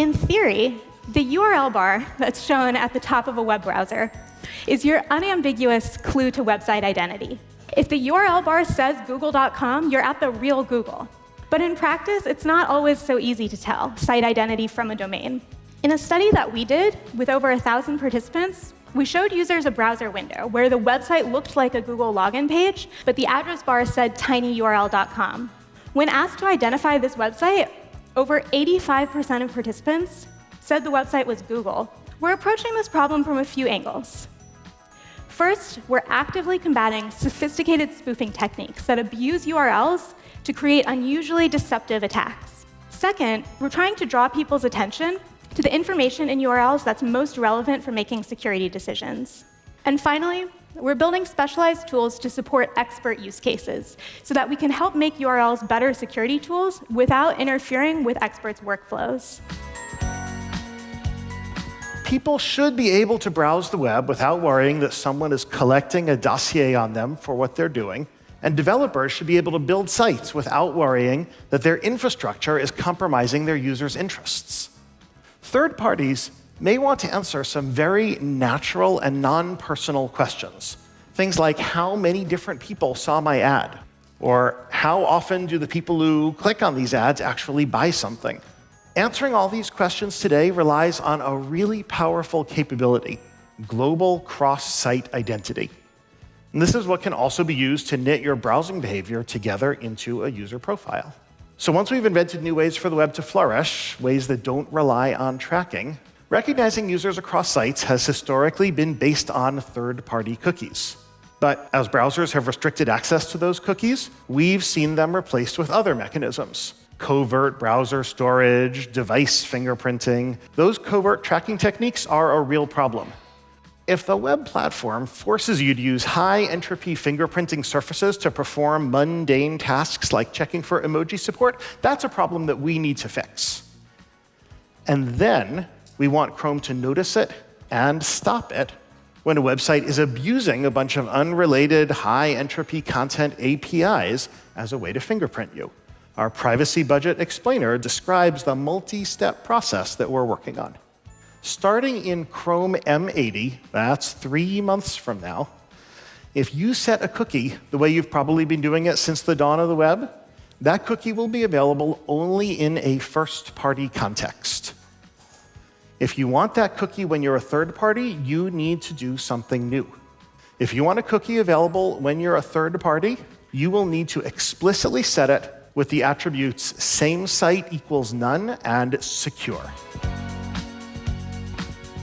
in theory, the URL bar that's shown at the top of a web browser is your unambiguous clue to website identity. If the URL bar says google.com, you're at the real Google. But in practice, it's not always so easy to tell site identity from a domain. In a study that we did with over 1,000 participants, we showed users a browser window where the website looked like a Google login page, but the address bar said tinyurl.com. When asked to identify this website, over 85% of participants said the website was Google. We're approaching this problem from a few angles. First, we're actively combating sophisticated spoofing techniques that abuse URLs to create unusually deceptive attacks. Second, we're trying to draw people's attention to the information in URLs that's most relevant for making security decisions. And finally, we're building specialized tools to support expert use cases so that we can help make URLs better security tools without interfering with experts' workflows people should be able to browse the web without worrying that someone is collecting a dossier on them for what they're doing. And developers should be able to build sites without worrying that their infrastructure is compromising their users' interests. Third parties may want to answer some very natural and non-personal questions. Things like, how many different people saw my ad? Or how often do the people who click on these ads actually buy something? Answering all these questions today relies on a really powerful capability, global cross-site identity. And this is what can also be used to knit your browsing behavior together into a user profile. So once we've invented new ways for the web to flourish, ways that don't rely on tracking, recognizing users across sites has historically been based on third-party cookies. But as browsers have restricted access to those cookies, we've seen them replaced with other mechanisms covert browser storage, device fingerprinting. Those covert tracking techniques are a real problem. If the web platform forces you to use high entropy fingerprinting surfaces to perform mundane tasks like checking for emoji support, that's a problem that we need to fix. And then we want Chrome to notice it and stop it when a website is abusing a bunch of unrelated high entropy content APIs as a way to fingerprint you. Our privacy budget explainer describes the multi-step process that we're working on. Starting in Chrome M80, that's three months from now, if you set a cookie the way you've probably been doing it since the dawn of the web, that cookie will be available only in a first-party context. If you want that cookie when you're a third party, you need to do something new. If you want a cookie available when you're a third party, you will need to explicitly set it with the attributes same site equals none and secure.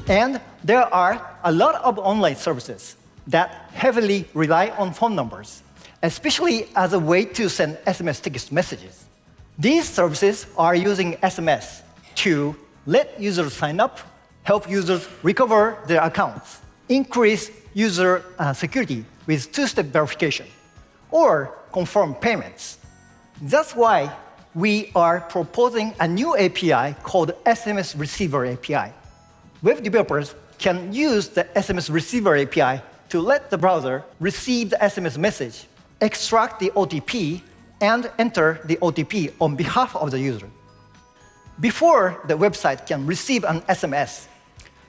And there are a lot of online services that heavily rely on phone numbers, especially as a way to send SMS text messages. These services are using SMS to let users sign up, help users recover their accounts, increase user uh, security with two-step verification, or confirm payments. That's why we are proposing a new API called SMS Receiver API. Web developers can use the SMS Receiver API to let the browser receive the SMS message, extract the OTP, and enter the OTP on behalf of the user. Before the website can receive an SMS,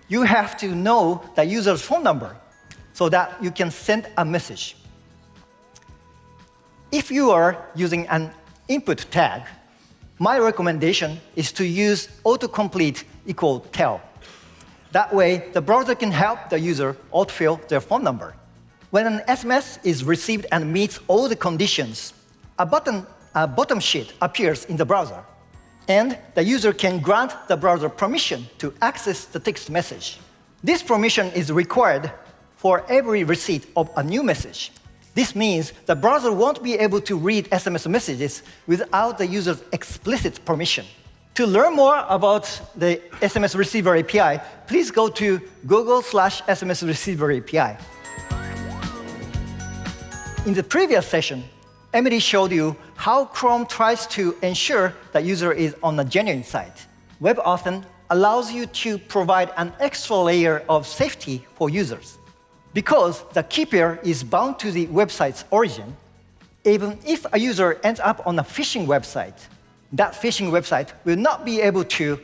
you have to know the user's phone number so that you can send a message. If you are using an input tag, my recommendation is to use autocomplete equal tel. That way, the browser can help the user autofill their phone number. When an SMS is received and meets all the conditions, a button, a bottom sheet appears in the browser, and the user can grant the browser permission to access the text message. This permission is required for every receipt of a new message. This means the browser won't be able to read SMS messages without the user's explicit permission. To learn more about the SMS Receiver API, please go to Google slash SMS Receiver API. In the previous session, Emily showed you how Chrome tries to ensure the user is on a genuine site. WebAuthn allows you to provide an extra layer of safety for users. Because the key pair is bound to the website's origin, even if a user ends up on a phishing website, that phishing website will not be able to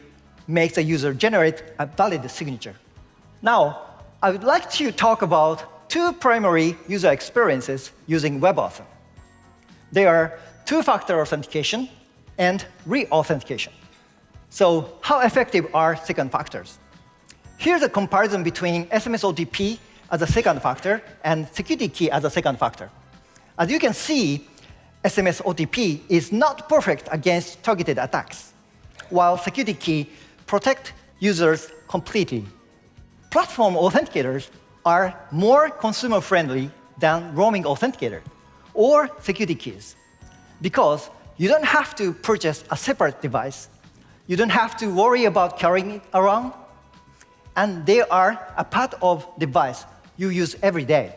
make the user generate a valid signature. Now, I would like to talk about two primary user experiences using WebAuthn. They are two-factor authentication and re-authentication. So how effective are second factors? Here's a comparison between SMS OTP as a second factor and security key as a second factor. As you can see, SMS OTP is not perfect against targeted attacks, while security key protect users completely. Platform authenticators are more consumer-friendly than roaming authenticator or security keys because you don't have to purchase a separate device. You don't have to worry about carrying it around. And they are a part of device you use every day.